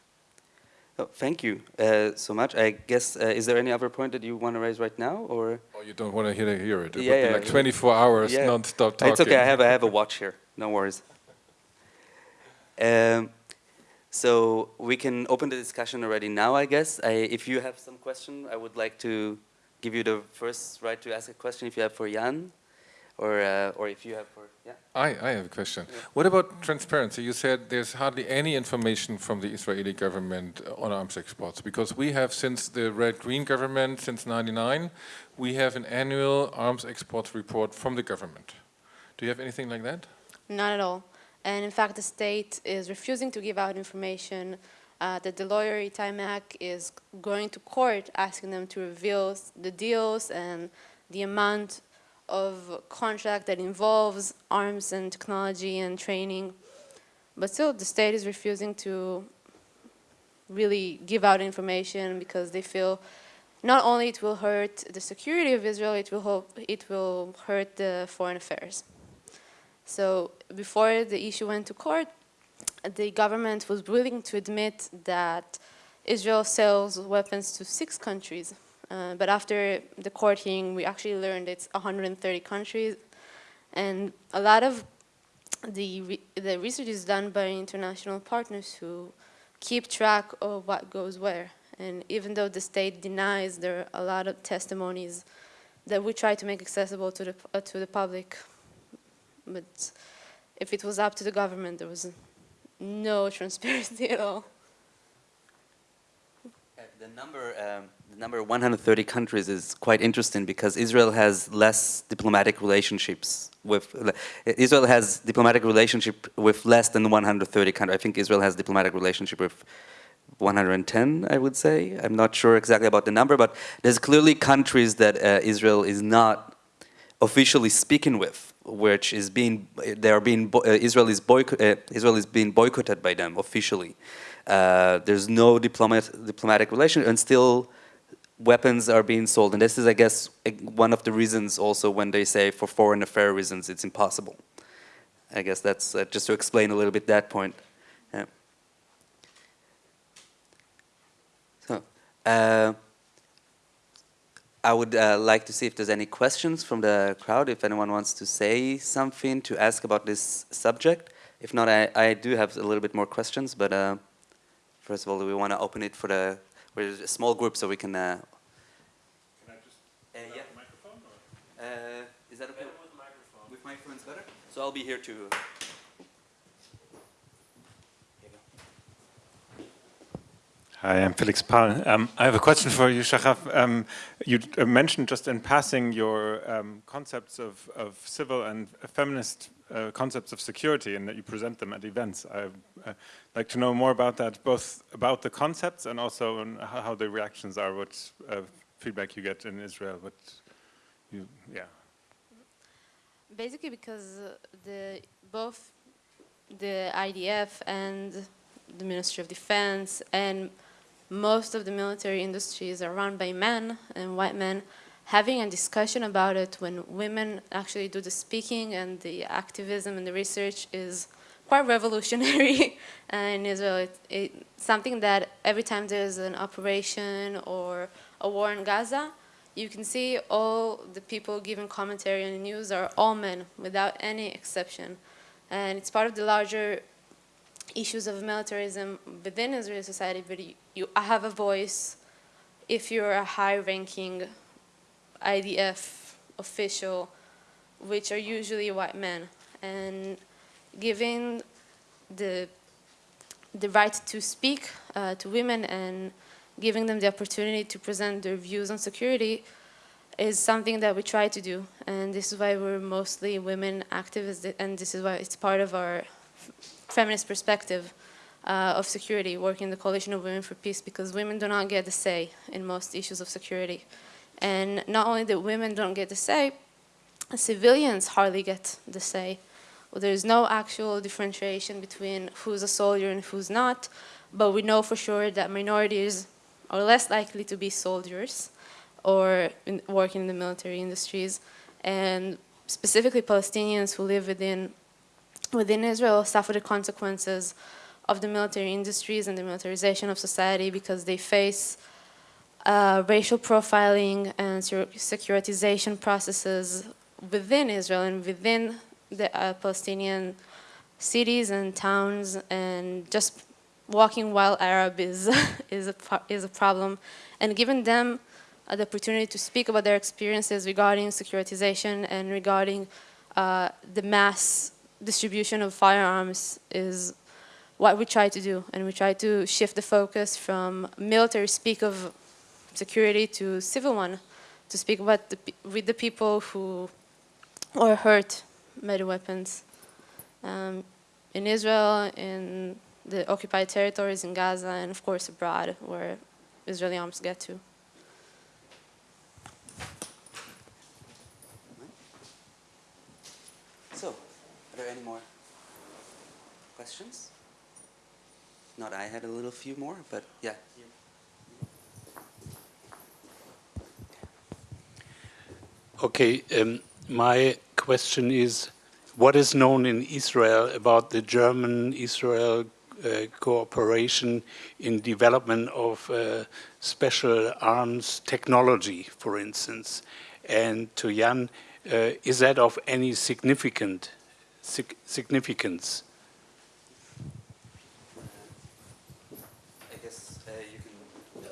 Speaker 2: Oh, thank you uh, so much. I guess, uh, is there any other point that you want to raise right now, or?
Speaker 4: Oh, you don't want to hear, hear it. It
Speaker 2: Yeah,
Speaker 4: would
Speaker 2: yeah,
Speaker 4: be like
Speaker 2: yeah.
Speaker 4: 24 hours
Speaker 2: Yeah.
Speaker 4: non-stop talking.
Speaker 2: It's okay. I have I have a watch here. No worries. Um, so we can open the discussion already now. I guess. I, if you have some question, I would like to give you the first right to ask a question. If you have for Jan, or uh, or if you have for yeah.
Speaker 4: I, I have a question. What about transparency? You said there's hardly any information from the Israeli government on arms exports because we have since the red-green government since 99, we have an annual arms exports report from the government. Do you have anything like that?
Speaker 3: Not at all. And in fact, the state is refusing to give out information uh, that the lawyer Eitay Mack is going to court asking them to reveal the deals and the amount of contract that involves arms and technology and training. But still, the state is refusing to really give out information because they feel not only it will hurt the security of Israel, it will, hope, it will hurt the foreign affairs. So before the issue went to court, the government was willing to admit that Israel sells weapons to six countries. Uh, but after the court hearing, we actually learned it's 130 countries. And a lot of the, re the research is done by international partners who keep track of what goes where. And even though the state denies, there are a lot of testimonies that we try to make accessible to the, uh, to the public. But if it was up to the government, there was no transparency at all.
Speaker 2: The number, um, the number 130 countries is quite interesting because Israel has less diplomatic relationships with. uh, Israel has diplomatic relationship with less than 130 countries. I think Israel has diplomatic relationship with 110, I would say. I'm not sure exactly about the number, but there's clearly countries that uh, Israel is not officially speaking with, which is being they are being uh, Israel is boycott, uh, Israel is being boycotted by them officially. Uh, there's no diplomat, diplomatic relation, and still weapons are being sold. And this is, I guess, one of the reasons also when they say for foreign affair reasons it's impossible. I guess that's uh, just to explain a little bit that point. Yeah. So, uh, I would uh, like to see if there's any questions from the crowd, if anyone wants to say something to ask about this subject. If not, I, I do have a little bit more questions, but uh, first of all, we want to open it for the, we're a small group so we can. Uh,
Speaker 5: Can I just
Speaker 2: uh, yeah.
Speaker 5: the microphone? Or?
Speaker 2: Uh, is that okay?
Speaker 5: with the microphone.
Speaker 2: With microphones better? So I'll be here too.
Speaker 5: Hi, I'm Felix Paul. Um, I have a question for you, Shachaf. Um, you uh, mentioned just in passing your um, concepts of, of civil and feminist uh, concepts of security and that you present them at events. I'd uh, like to know more about that, both about the concepts and also on how, the reactions are, what uh, feedback you get in Israel, what you, yeah.
Speaker 3: Basically because uh, the, both the IDF and the Ministry of Defense and most of the military industries are run by men and white men having a discussion about it when women actually do the speaking and the activism and the research is quite revolutionary in Israel. It, it, something that every time there's an operation or a war in Gaza, you can see all the people giving commentary on the news are all men, without any exception. And it's part of the larger issues of militarism within Israeli society, but you, you have a voice if you're a high-ranking IDF official, which are usually white men. And giving the, the right to speak uh, to women and giving them the opportunity to present their views on security is something that we try to do. And this is why we're mostly women activists, and this is why it's part of our feminist perspective uh, of security, working in the Coalition of Women for Peace, because women do not get the say in most issues of security. And not only that women don't get the say, civilians hardly get the say. Well, there's no actual differentiation between who's a soldier and who's not, but we know for sure that minorities are less likely to be soldiers or in, in the military industries. And specifically Palestinians who live within, within Israel suffer the consequences of the military industries and the militarization of society because they face uh, racial profiling and securitization processes within Israel and within the uh, Palestinian cities and towns and just walking while Arab is, is, a, is a problem. And giving them uh, the opportunity to speak about their experiences regarding securitization and regarding uh, the mass distribution of firearms is what we try to do. And we try to shift the focus from military speak of security to civil one, to speak about the, with the people who are hurt by the weapons. Um, in Israel, in the occupied territories in Gaza, and of course abroad, where Israeli arms get to.
Speaker 2: So, are there any more questions? Not I had a little few more, but yeah.
Speaker 6: Okay, um, my question is, what is known in Israel about the German-Israel uh, cooperation in development of uh, special arms technology, for instance? And to Jan, uh, is that of any significant sig significance?
Speaker 2: Guess uh, you can...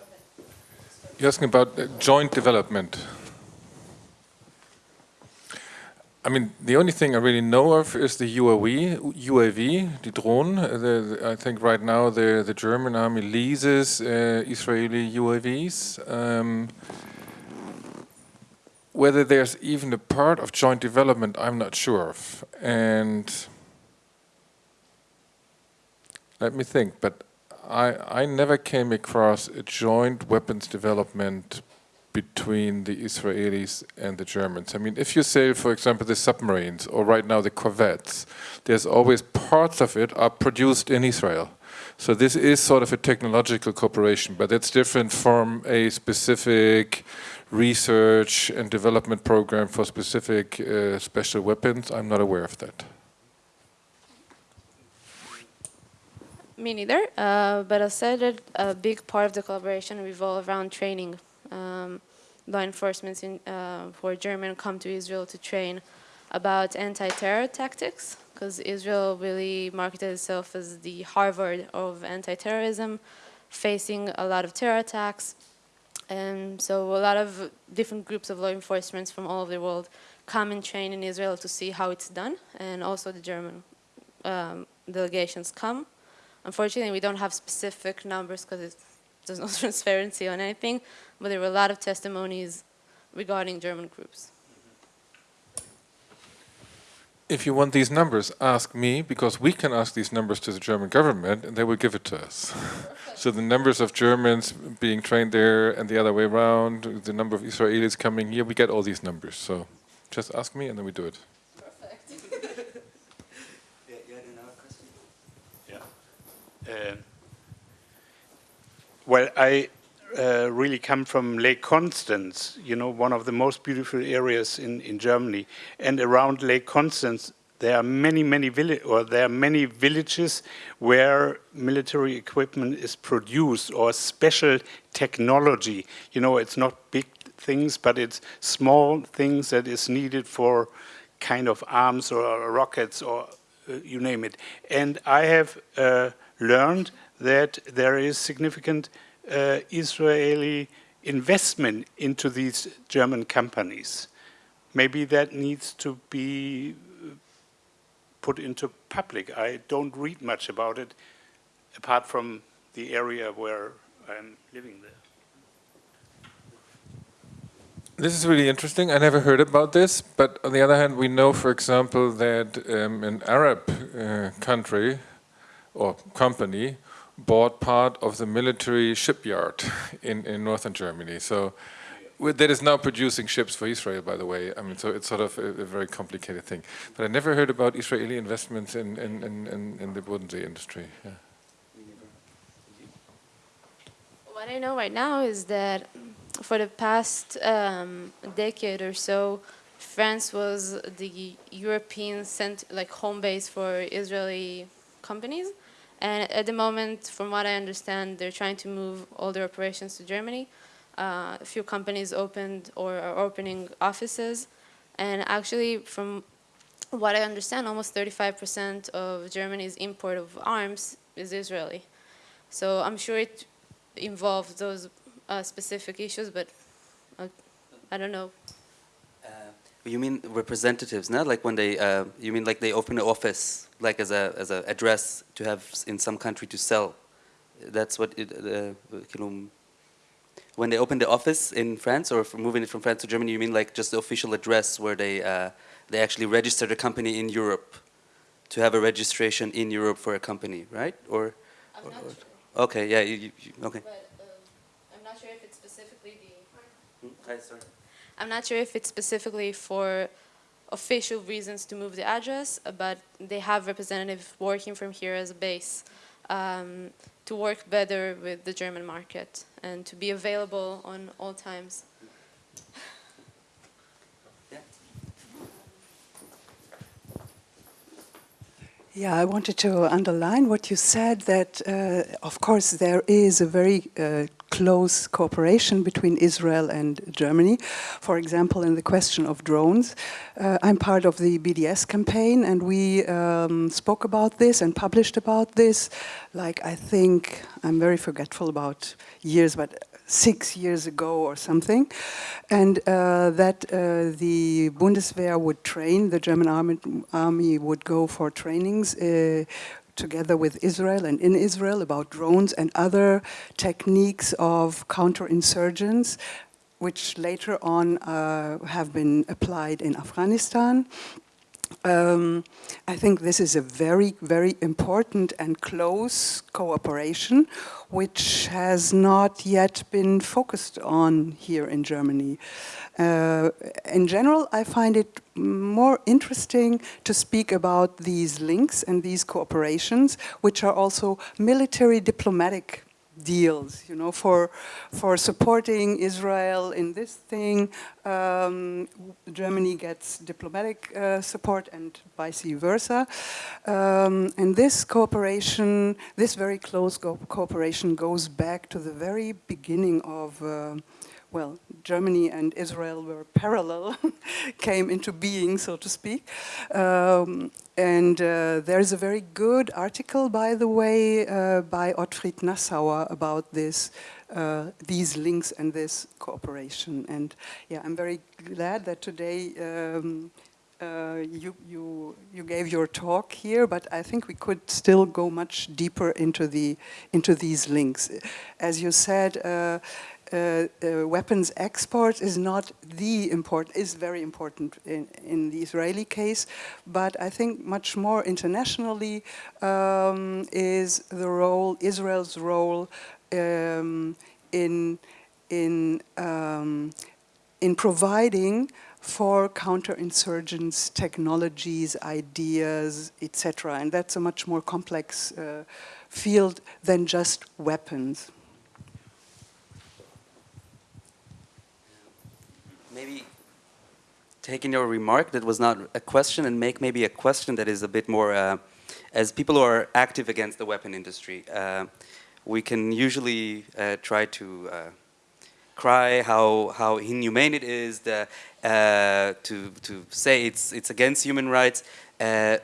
Speaker 4: You're asking about uh, joint development. I mean, the only thing I really know of is the UAV, UAV, the drone. The, the, I think right now the, the German army leases uh, Israeli UAVs. Um, whether there's even a part of joint development, I'm not sure of. And let me think, but I, I never came across a joint weapons development between the Israelis and the Germans. I mean, if you say, for example, the submarines, or right now the corvettes, there's always parts of it are produced in Israel. So this is sort of a technological cooperation, but it's different from a specific research and development program for specific uh, special weapons. I'm not aware of that.
Speaker 3: Me neither, uh, but I said that a big part of the collaboration revolve around training um, law enforcement in, uh, are German come to Israel to train about anti-terror tactics because Israel really marketed itself as the Harvard of anti-terrorism, facing a lot of terror attacks. And so a lot of different groups of law enforcement from all over the world come and train in Israel to see how it's done. And also the German um, delegations come. Unfortunately, we don't have specific numbers because there's no transparency on anything, but there were a lot of testimonies regarding German groups.
Speaker 4: If you want these numbers, ask me, because we can ask these numbers to the German government and they will give it to us. so the numbers of Germans being trained there and the other way around, the number of Israelis coming here, we get all these numbers. So just ask me and then we do it.
Speaker 2: Perfect. yeah, you had another question?
Speaker 6: Yeah. Uh, well, I uh, really come from Lake Constance, you know, one of the most beautiful areas in, in Germany. And around Lake Constance, there are many, many village or there are many villages where military equipment is produced or special technology. You know, it's not big things, but it's small things that is needed for kind of arms or rockets or uh, you name it. And I have uh, learned that there is significant uh, Israeli investment into these German companies. Maybe that needs to be put into public. I don't read much about it, apart from the area where I'm living there.
Speaker 4: This is really interesting. I never heard about this, but on the other hand, we know, for example, that um, an Arab uh, country or company bought part of the military shipyard in, in northern Germany. So that is now producing ships for Israel, by the way. I mean, so it's sort of a, a very complicated thing. But I never heard about Israeli investments in, in, in, in the Bodensee industry. Yeah.
Speaker 3: What I know right now is that for the past um, decade or so, France was the European cent like home base for Israeli companies. And at the moment, from what I understand, they're trying to move all their operations to Germany. Uh, a few companies opened or are opening offices. And actually, from what I understand, almost 35% of Germany's import of arms is Israeli. So I'm sure it involves those uh, specific issues, but uh, I don't know.
Speaker 2: You mean representatives, not like when they, uh, you mean like they open an office, like as a as an address to have in some country to sell. That's what it, uh, when they open the office in France or moving it from France to Germany, you mean like just the official address where they uh, they actually register the company in Europe to have a registration in Europe for a company, right? Or,
Speaker 3: I'm not
Speaker 2: or,
Speaker 3: sure.
Speaker 2: okay, yeah, you, you, okay.
Speaker 3: But um, I'm not sure if it's specifically the.
Speaker 2: Hmm? Hi, sorry.
Speaker 3: I'm not sure if it's specifically for official reasons to move the address, but they have representatives working from here as a base um, to work better with the German market and to be available on all times.
Speaker 7: Yeah, I wanted to underline what you said that, uh, of course, there is a very uh, close cooperation between Israel and Germany. For example, in the question of drones, uh, I'm part of the BDS campaign and we um, spoke about this and published about this. Like, I think, I'm very forgetful about years, but six years ago or something, and uh, that uh, the Bundeswehr would train, the German army, army would go for trainings uh, together with Israel and in Israel about drones and other techniques of counterinsurgents which later on uh, have been applied in Afghanistan. Um, I think this is a very, very important and close cooperation, which has not yet been focused on here in Germany. Uh, in general, I find it more interesting to speak about these links and these cooperations, which are also military diplomatic deals, you know, for for supporting Israel in this thing. Um, Germany gets diplomatic uh, support and vice versa. Um, and this cooperation, this very close cooperation goes back to the very beginning of uh, well, Germany and Israel were parallel, came into being, so to speak. Um, and uh, there's a very good article, by the way, uh, by Otfried Nassauer about this, uh, these links and this cooperation. And yeah, I'm very glad that today um, uh, you, you, you gave your talk here, but I think we could still go much deeper into, the, into these links. As you said, uh, uh, uh, weapons export is not the important, is very important in, in the Israeli case, but I think much more internationally um, is the role, Israel's role um, in, in, um, in providing for counterinsurgents, technologies, ideas, etc. And that's a much more complex uh, field than just weapons.
Speaker 2: Maybe taking your remark that was not a question and make maybe a question that is a bit more, uh, as people who are active against the weapon industry, uh, we can usually uh, try to uh, cry how, how inhumane it is, the, uh, to, to say it's, it's against human rights. Uh,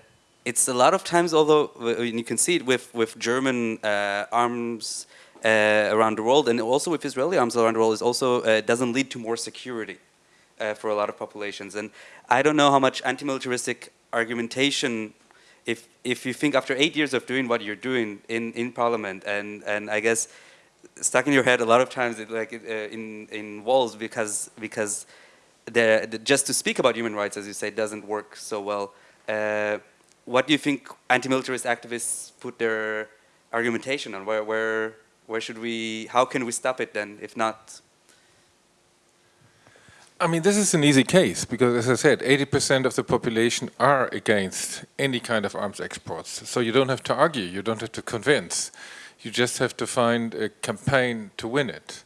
Speaker 2: it's a lot of times, although you can see it with, with German arms around the world and also with Israeli arms around the world, it also doesn't lead to more security uh, for a lot of populations. And I don't know how much anti-militaristic argumentation, if, if you think after eight years of doing what you're doing in, in parliament, and, and I guess stuck in your head a lot of times it, like uh, in, in walls because, because the, the, just to speak about human rights, as you say, doesn't work so well. Uh, what do you think anti-militarist activists put their argumentation on? Where, where, where should we, how can we stop it then, if not
Speaker 4: I mean, this is an easy case because, as I said, 80% of the population are against any kind of arms exports. So you don't have to argue, you don't have to convince. You just have to find a campaign to win it.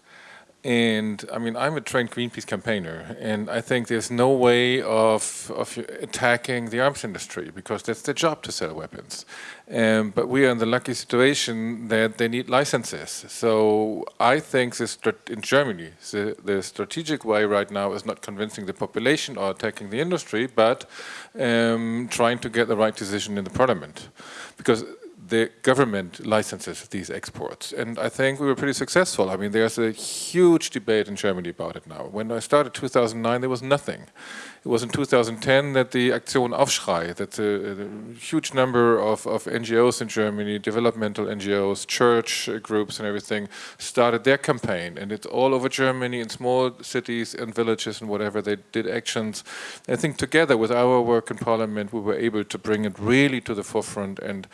Speaker 4: And I mean, I'm a trained Greenpeace campaigner, and I think there's no way of, of attacking the arms industry because that's their job to sell weapons. Um, but we are in the lucky situation that they need licenses. So I think this in Germany, the, the, strategic way right now is not convincing the population or attacking the industry, but um, trying to get the right decision in the parliament. Because the government licenses these exports. And I think we were pretty successful. I mean, there's a huge debate in Germany about it now. When I started 2009, there was nothing. It was in 2010 that the Aktion Aufschrei, that a, huge number of, of, NGOs in Germany, developmental NGOs, church groups and everything, started their campaign. And it's all over Germany in small cities and villages and whatever. They did actions. I think together with our work in parliament, we were able to bring it really to the forefront and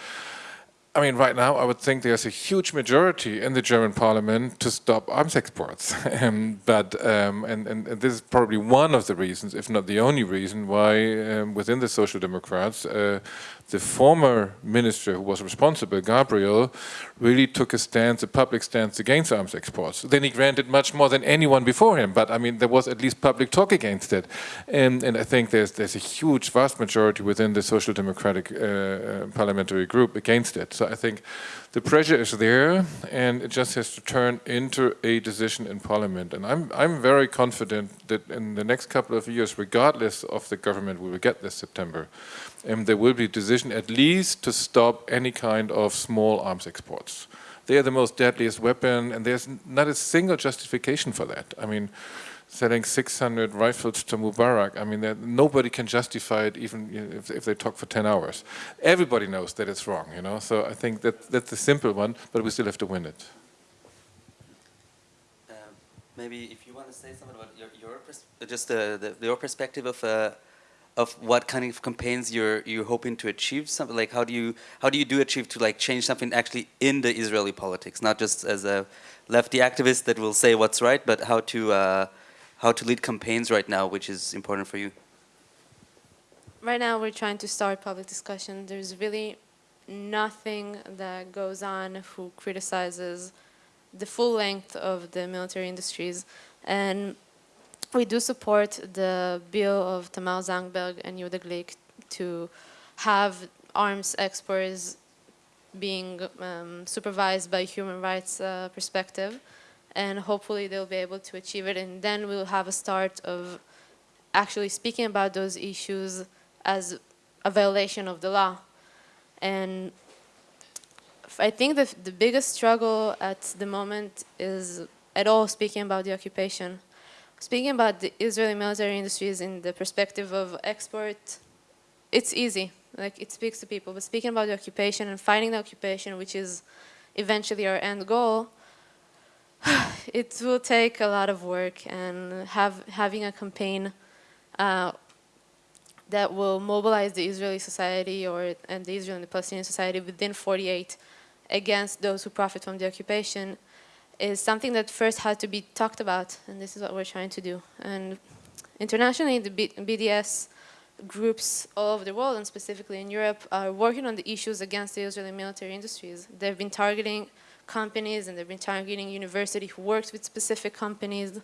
Speaker 4: I mean, right now, I would think there's a huge majority in the German parliament to stop arms exports. um, but, um, and, and, and, this is probably one of the reasons, if not the only reason, why um, within the Social Democrats, uh, the former minister who was responsible, Gabriel, really took a stance, a public stance against arms exports. Then he granted much more than anyone before him, but I mean, there was at least public talk against it. And, and I think there's, there's a huge, vast majority within the Social Democratic uh, uh, parliamentary group against it. So I think the pressure is there and it just has to turn into a decision in parliament. And I'm, I'm very confident that in the next couple of years, regardless of the government we will get this September, um, there will be a decision at least to stop any kind of small arms exports. They are the most deadliest weapon and there's not a single justification for that. I mean, selling 600 rifles to Mubarak, I mean, nobody can justify it even if, if, they talk for 10 hours. Everybody knows that it's wrong, you know, so I think that that's the simple one, but we still have to win it.
Speaker 2: Um, maybe if you want to say something about your, your just the, the, your perspective of uh, of what kind of campaigns you're you're hoping to achieve something like how do you how do you do achieve to like change something actually in the Israeli politics not just as a lefty activist that will say what's right but how to uh, how to lead campaigns right now, which is important for you?
Speaker 3: Right now, we're trying to start public discussion. There's really nothing that goes on who criticizes the full length of the military industries. And we do support the bill of Tamar Zandberg and Yehuda Glick to have arms exports being um, supervised by human rights uh, perspective and hopefully they'll be able to achieve it and then we'll have a start of actually speaking about those issues as a violation of the law. And I think the, the biggest struggle at the moment is at all speaking about the occupation. Speaking about the Israeli military industries in the perspective of export, it's easy, like it speaks to people, but speaking about the occupation and fighting the occupation, which is eventually our end goal, it will take a lot of work and have having a campaign uh, that will mobilize the Israeli society or and the Israeli and the Palestinian society within 48 against those who profit from the occupation is something that first had to be talked about and this is what we're trying to do and internationally the B BDS groups all over the world and specifically in Europe are working on the issues against the Israeli military industries. They've been targeting companies and they've been targeting university who works with specific companies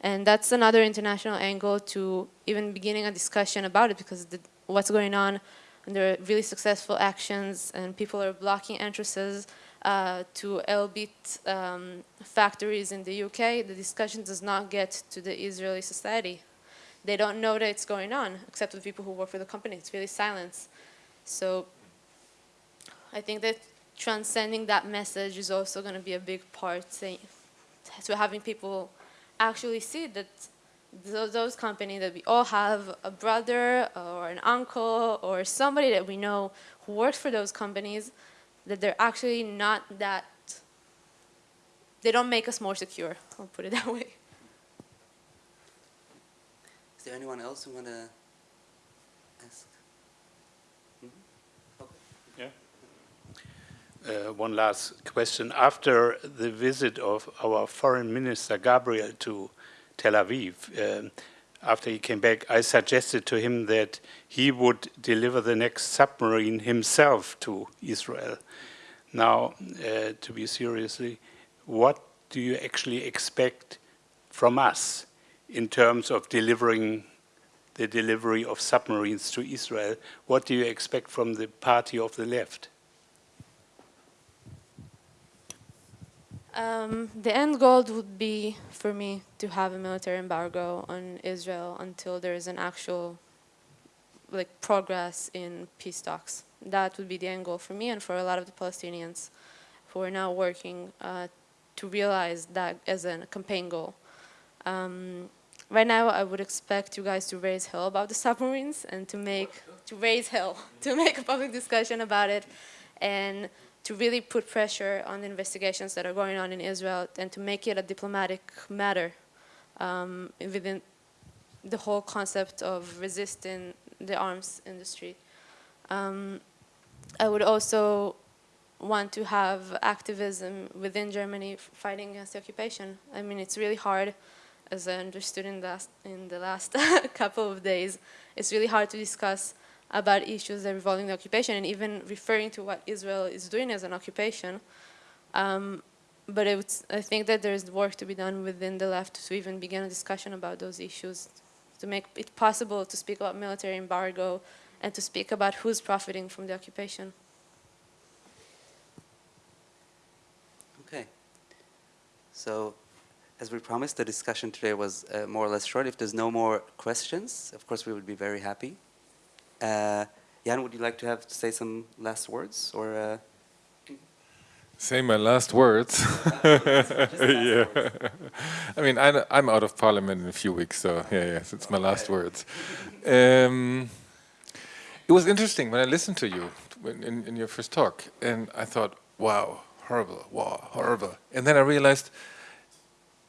Speaker 3: And that's another international angle to even beginning a discussion about it because the, what's going on, and there are really successful actions and people are blocking entrances uh, to Elbit um, factories in the UK, the discussion does not get to the Israeli society. They don't know that it's going on, except with people who work for the company. It's really silence. So I think that transcending that message is also going to be a big part, to having people actually see that those companies that we all have a brother or an uncle or somebody that we know who works for those companies, that they're actually not that, they don't make us more secure, I'll put it that way.
Speaker 2: Is there anyone else who want to ask? Mhm. Okay.
Speaker 6: Uh, one last question. After the visit of our foreign minister Gabriel to Tel Aviv, um, after he came back, I suggested to him that he would deliver the next submarine himself to Israel. Now, uh, to be seriously, what do you actually expect from us in terms of delivering the delivery of submarines to Israel? What do you expect from the party of the left?
Speaker 3: Um, the end goal would be for me to have a military embargo on Israel until there is an actual like progress in peace talks. That would be the end goal for me and for a lot of the Palestinians who are now working uh, to realize that as a campaign goal. Um, right now, I would expect you guys to raise hell about the submarines and to make to raise hell to make a public discussion about it and to really put pressure on the investigations that are going on in Israel and to make it a diplomatic matter um, within the whole concept of resisting the arms industry. Um, I would also want to have activism within Germany fighting against the occupation. I mean, it's really hard, as I understood in the last, in the last couple of days, it's really hard to discuss about issues that revolving the occupation and even referring to what Israel is doing as an occupation. Um, but I think that there's work to be done within the left to even begin a discussion about those issues, to make it possible to speak about military embargo and to speak about who's profiting from the occupation.
Speaker 2: Okay. So, as we promised, the discussion today was uh, more or less short. If there's no more questions, of course, we would be very happy. Uh, Jan, would you like to have to say some last words or? Uh...
Speaker 4: Say my last words. yeah. I mean, I, am out of parliament in a few weeks, so yeah, yes, it's my last words. Um, it was interesting when I listened to you in, in your first talk, and I thought, wow, horrible, wow, horrible. And then I realized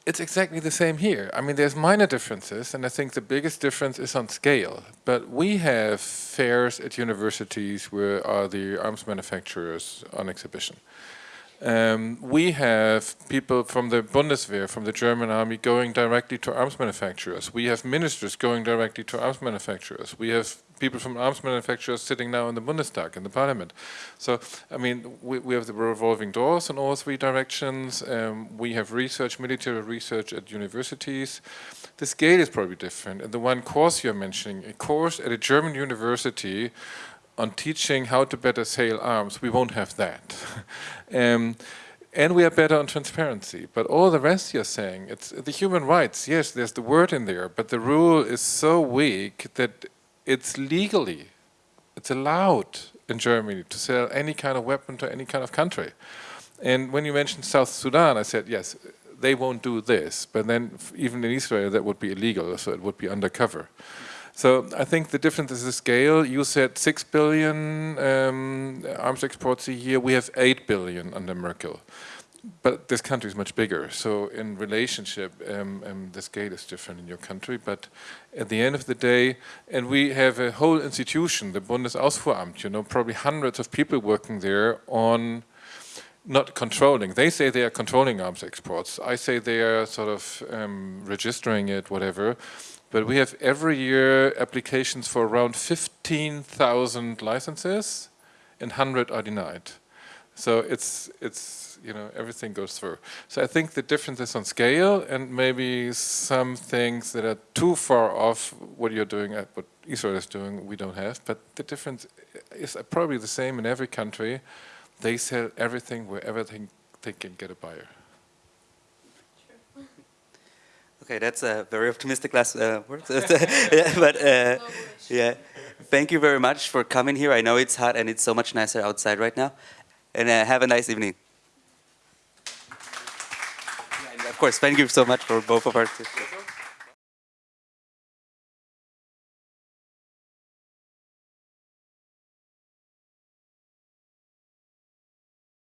Speaker 4: it's exactly the same here. I mean, there's minor differences, and I think the biggest difference is on scale. But we have fairs at universities where are the arms manufacturers on exhibition. Um, we have people from the Bundeswehr, from the German army, going directly to arms manufacturers. We have ministers going directly to arms manufacturers. We have people from arms manufacturers sitting now in the Bundestag, in the parliament. So, I mean, we, we have the revolving doors in all three directions. Um, we have research, military research at universities. The scale is probably different. And the one course you're mentioning, a course at a German university on teaching how to better sail arms, we won't have that. um, and we are better on transparency. But all the rest you're saying, it's the human rights, yes, there's the word in there, but the rule is so weak that it's legally, it's allowed in Germany to sell any kind of weapon to any kind of country. And when you mentioned South Sudan, I said, yes, they won't do this. But then even in Israel, that would be illegal, so it would be undercover. So I think the difference is the scale. You said 6 billion um, arms exports a year. We have 8 billion under Merkel but this country is much bigger. So in relationship, um, um, the scale is different in your country. But at the end of the day, and we have a whole institution, the Bundesausfuhramt, you know, probably hundreds of people working there on not controlling. They say they are controlling arms exports. I say they are sort of um, registering it, whatever. But we have every year applications for around 15,000 licenses and 100 are denied. So it's it's you know everything goes through. So I think the difference is on scale and maybe some things that are too far off what you're doing at what Israel is doing we don't have. But the difference is probably the same in every country. They sell everything wherever they, they can get a buyer.
Speaker 2: Okay, that's a very optimistic last uh, word. yeah, but uh, yeah, thank you very much for coming here. I know it's hot and it's so much nicer outside right now. And uh, have a nice evening. Yeah, and of course, thank you so much for both of our.